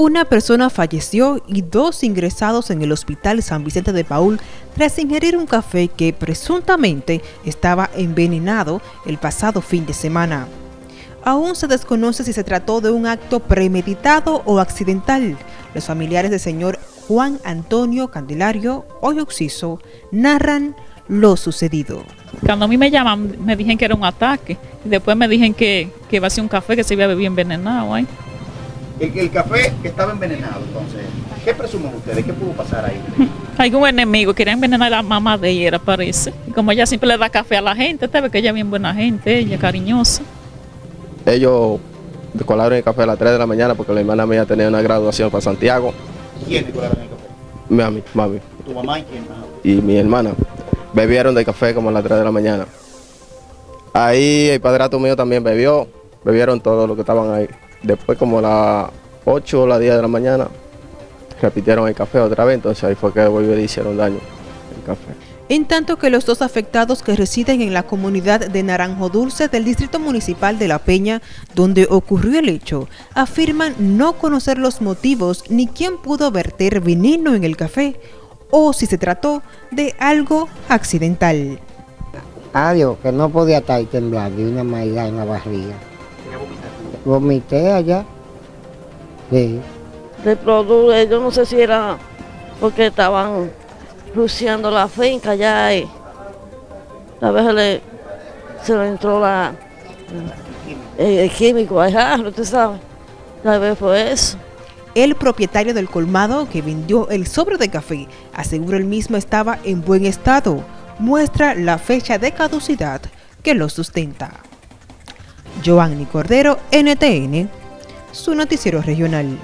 Una persona falleció y dos ingresados en el hospital San Vicente de Paul tras ingerir un café que presuntamente estaba envenenado el pasado fin de semana. Aún se desconoce si se trató de un acto premeditado o accidental. Los familiares del señor Juan Antonio Candelario, hoy occiso, narran lo sucedido. Cuando a mí me llaman, me dijeron que era un ataque. Después me dijeron que, que iba a ser un café que se había bebido envenenado. ¿eh? El, el café estaba envenenado, entonces, ¿qué presumen ustedes? ¿Qué pudo pasar ahí? Algún enemigo quería envenenar a la mamá de ella, parece. Y como ella siempre le da café a la gente, usted ve que ella es bien buena gente, ella cariñosa. Ellos colaron el café a las 3 de la mañana porque la hermana mía tenía una graduación para Santiago. ¿Quién te colaron el café? Mami, mami ¿Tu mamá y quién? Ajá. y mi hermana bebieron del café como a las 3 de la mañana. Ahí el padrato mío también bebió, bebieron todo lo que estaban ahí. Después como a las 8 o las 10 de la mañana repitieron el café otra vez, entonces ahí fue que volvió y hicieron daño el café. En tanto que los dos afectados que residen en la comunidad de Naranjo Dulce del Distrito Municipal de La Peña, donde ocurrió el hecho, afirman no conocer los motivos ni quién pudo verter veneno en el café o si se trató de algo accidental. Adiós, que no podía estar temblando y una maldad en la barriga. Vomité allá. Sí. de producto, yo no sé si era porque estaban luciendo la finca ya y a veces le, se le entró la, el, el químico al jarro, tú sabes. Tal vez fue eso. El propietario del colmado que vendió el sobre de café asegura el mismo estaba en buen estado. Muestra la fecha de caducidad que lo sustenta. Joanny Cordero, NTN, su noticiero regional.